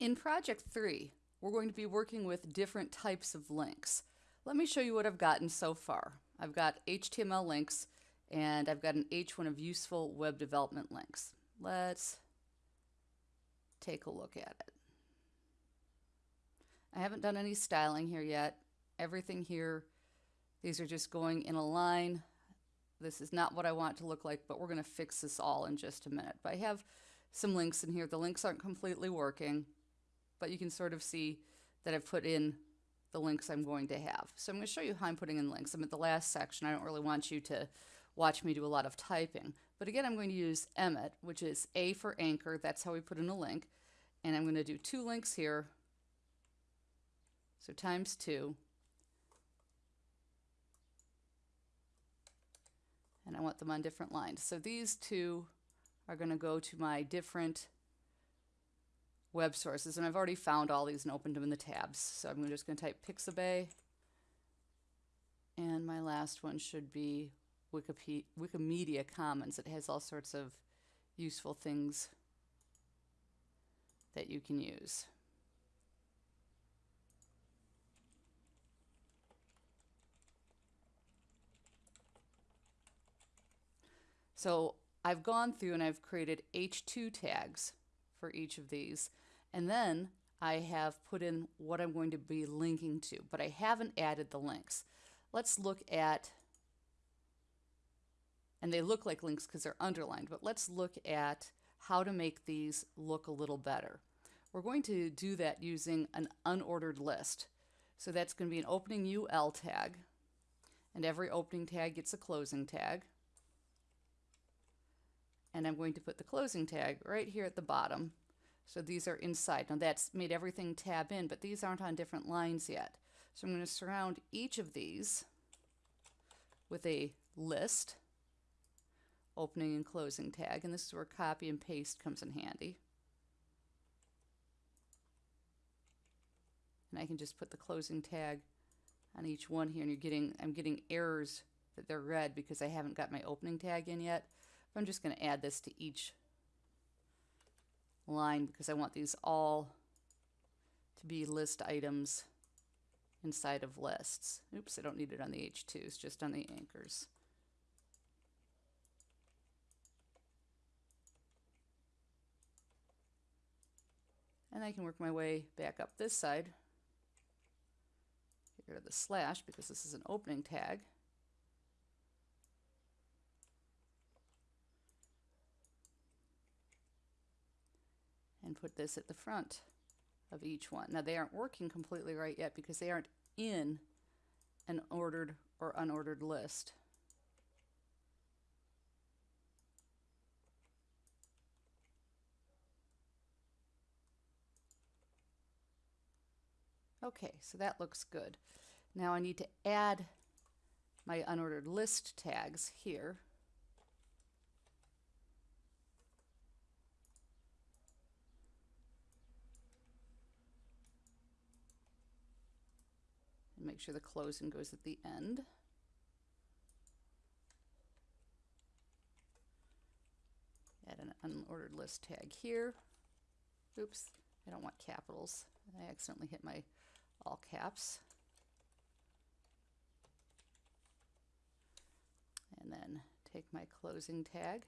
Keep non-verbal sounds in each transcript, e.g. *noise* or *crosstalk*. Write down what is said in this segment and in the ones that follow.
In project three, we're going to be working with different types of links. Let me show you what I've gotten so far. I've got HTML links and I've got an H1 of useful web development links. Let's take a look at it. I haven't done any styling here yet. Everything here, these are just going in a line. This is not what I want to look like, but we're going to fix this all in just a minute. But I have some links in here. The links aren't completely working but you can sort of see that I've put in the links I'm going to have. So I'm going to show you how I'm putting in links. I'm at the last section. I don't really want you to watch me do a lot of typing. But again, I'm going to use Emmet, which is A for anchor. That's how we put in a link. And I'm going to do two links here. So times two. And I want them on different lines. So these two are going to go to my different web sources. And I've already found all these and opened them in the tabs. So I'm just going to type Pixabay. And my last one should be Wikipedia, Wikimedia Commons. It has all sorts of useful things that you can use. So I've gone through and I've created H2 tags for each of these. And then I have put in what I'm going to be linking to, but I haven't added the links. Let's look at, and they look like links because they're underlined, but let's look at how to make these look a little better. We're going to do that using an unordered list. So that's going to be an opening UL tag, and every opening tag gets a closing tag and I'm going to put the closing tag right here at the bottom. So these are inside. Now that's made everything tab in, but these aren't on different lines yet. So I'm going to surround each of these with a list, opening and closing tag, and this is where copy and paste comes in handy. And I can just put the closing tag on each one here, and you're getting, I'm getting errors that they're red because I haven't got my opening tag in yet. I'm just going to add this to each line because I want these all to be list items inside of lists. Oops, I don't need it on the H2s, just on the anchors. And I can work my way back up this side. Get rid of the slash because this is an opening tag. And put this at the front of each one. Now they aren't working completely right yet because they aren't in an ordered or unordered list. Okay, so that looks good. Now I need to add my unordered list tags here. Make sure the closing goes at the end. Add an unordered list tag here. Oops, I don't want capitals. I accidentally hit my all caps. And then take my closing tag.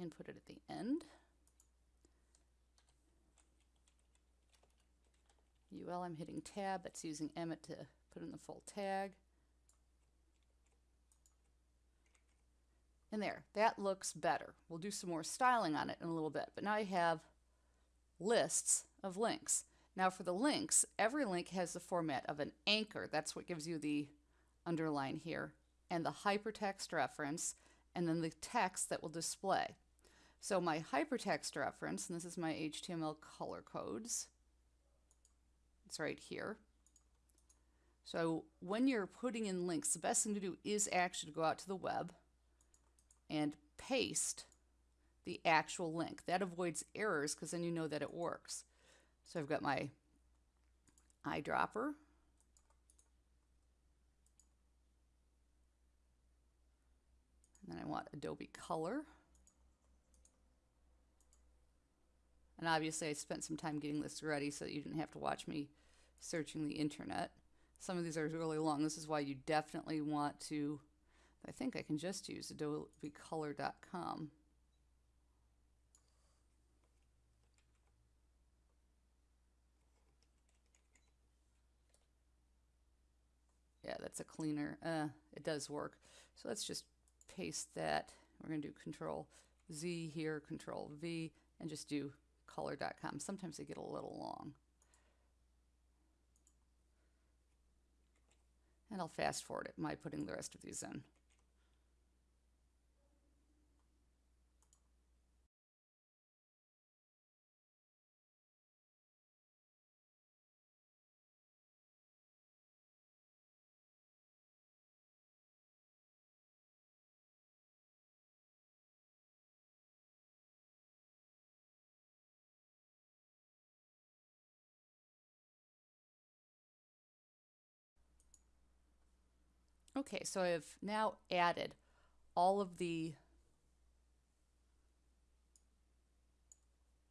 And put it at the end. UL, I'm hitting tab, that's using Emmet to put in the full tag. And there, that looks better. We'll do some more styling on it in a little bit, but now I have lists of links. Now for the links, every link has the format of an anchor, that's what gives you the underline here, and the hypertext reference, and then the text that will display. So my hypertext reference, and this is my HTML color codes, it's right here. So when you're putting in links, the best thing to do is actually to go out to the web and paste the actual link. That avoids errors because then you know that it works. So I've got my eyedropper. And then I want Adobe Color. And obviously I spent some time getting this ready so that you didn't have to watch me searching the internet. Some of these are really long. This is why you definitely want to, I think I can just use adobecolor.com. Yeah, that's a cleaner. Uh, it does work. So let's just paste that. We're going to do Control Z here, Control V, and just do color.com. Sometimes they get a little long. And I'll fast forward it by putting the rest of these in. Okay, so I've now added all of the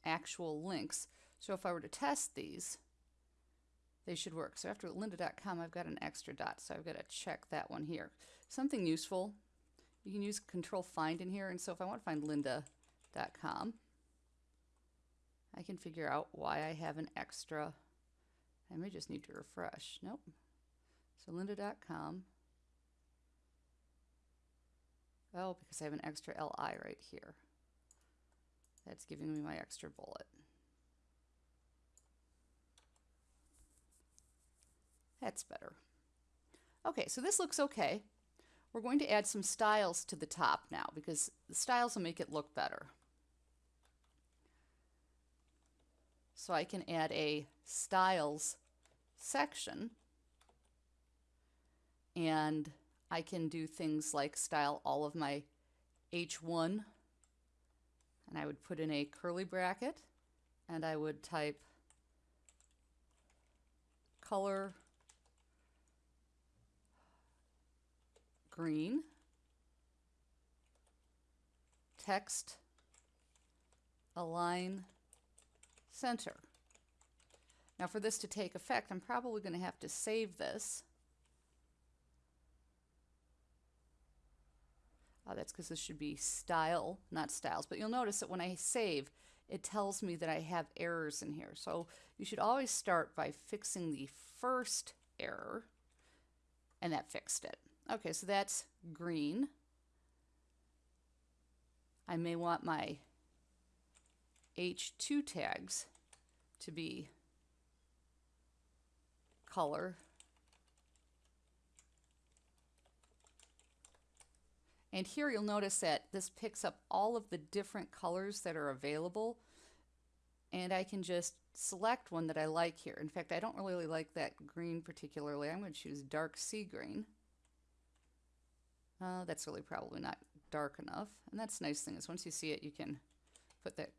actual links. So if I were to test these, they should work. So after lynda.com, I've got an extra dot, so I've got to check that one here. Something useful, you can use control find in here, and so if I want to find lynda.com, I can figure out why I have an extra, I may just need to refresh. Nope. So lynda.com, Oh, because I have an extra LI right here. That's giving me my extra bullet. That's better. Okay, so this looks okay. We're going to add some styles to the top now because the styles will make it look better. So I can add a styles section and I can do things like style all of my H1 and I would put in a curly bracket and I would type color green text align center. Now for this to take effect I'm probably going to have to save this Uh, that's because this should be style, not styles. But you'll notice that when I save, it tells me that I have errors in here. So you should always start by fixing the first error, and that fixed it. Okay, so that's green. I may want my H2 tags to be color And here you'll notice that this picks up all of the different colors that are available. And I can just select one that I like here. In fact, I don't really like that green particularly. I'm going to choose dark sea green. Uh, that's really probably not dark enough. And that's the nice thing is once you see it, you can put that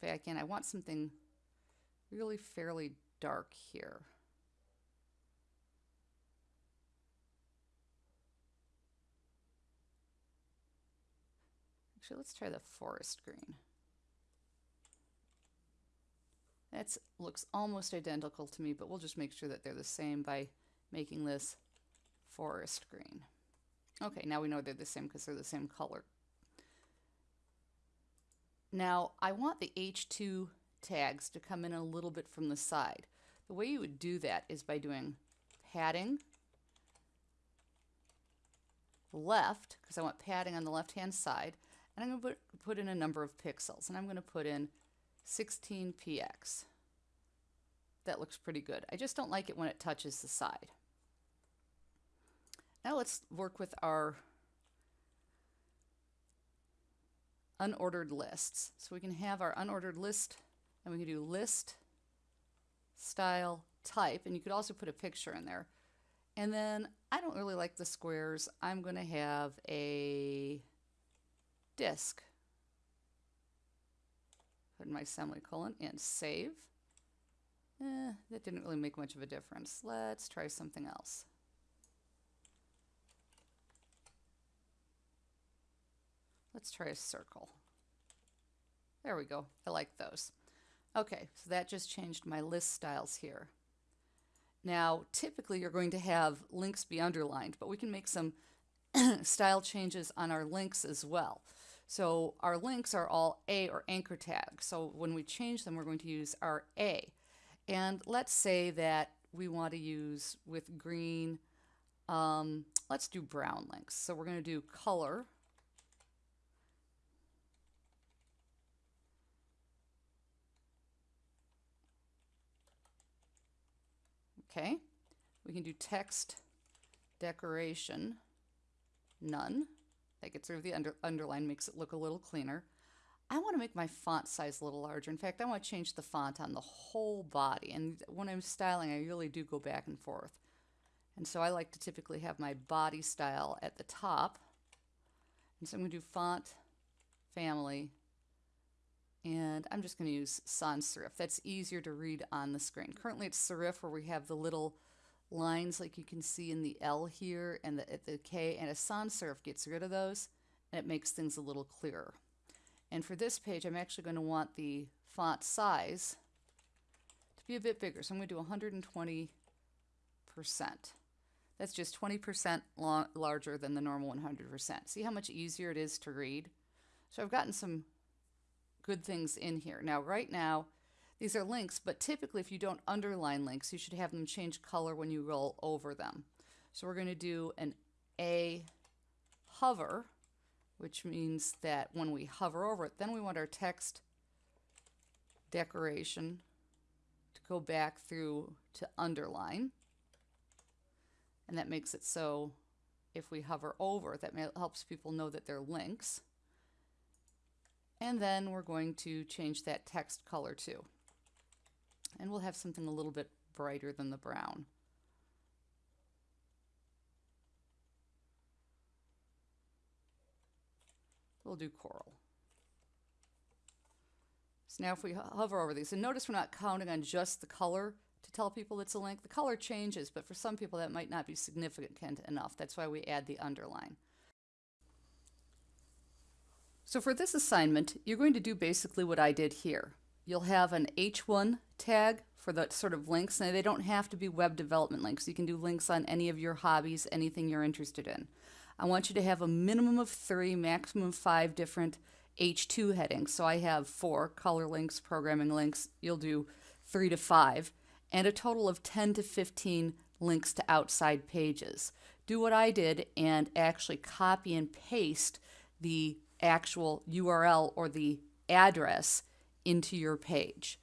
back in. I want something really fairly dark here. Actually, let's try the forest green. That looks almost identical to me, but we'll just make sure that they're the same by making this forest green. Okay, now we know they're the same because they're the same color. Now, I want the H2 tags to come in a little bit from the side. The way you would do that is by doing padding left, because I want padding on the left-hand side, and I'm going to put, in a number of pixels, and I'm going to put in 16px. That looks pretty good. I just don't like it when it touches the side. Now let's work with our unordered lists. So we can have our unordered list, and we can do list, style, type, and you could also put a picture in there. And then I don't really like the squares. I'm going to have a disc. Put in my semicolon and save. Eh, that didn't really make much of a difference. Let's try something else. let's try a circle. There we go. I like those. Okay, so that just changed my list styles here. Now, typically you're going to have links be underlined, but we can make some *coughs* style changes on our links as well. So our links are all A or anchor tags. So when we change them, we're going to use our A. And let's say that we want to use with green, um, let's do brown links. So we're going to do color. Okay, we can do text decoration, none. Gets rid of the under, underline, makes it look a little cleaner. I want to make my font size a little larger. In fact, I want to change the font on the whole body. And when I'm styling, I really do go back and forth. And so I like to typically have my body style at the top. And so I'm going to do font, family, and I'm just going to use sans serif. That's easier to read on the screen. Currently it's serif where we have the little lines like you can see in the L here and the, the K, and a sans serif gets rid of those and it makes things a little clearer. And for this page, I'm actually going to want the font size to be a bit bigger. So I'm going to do 120%. That's just 20% larger than the normal 100%. See how much easier it is to read? So I've gotten some good things in here. Now, right now, these are links, but typically if you don't underline links, you should have them change color when you roll over them. So we're going to do an A hover, which means that when we hover over it, then we want our text decoration to go back through to underline. And that makes it so if we hover over, that helps people know that they're links. And then we're going to change that text color too. And we'll have something a little bit brighter than the brown. We'll do coral. So now if we hover over these, and notice we're not counting on just the color to tell people it's a link. The color changes, but for some people that might not be significant enough. That's why we add the underline. So for this assignment, you're going to do basically what I did here. You'll have an H1 tag for the sort of links. Now, they don't have to be web development links. You can do links on any of your hobbies, anything you're interested in. I want you to have a minimum of three, maximum five different H2 headings. So I have four color links, programming links. You'll do three to five, and a total of 10 to 15 links to outside pages. Do what I did and actually copy and paste the actual URL or the address into your page.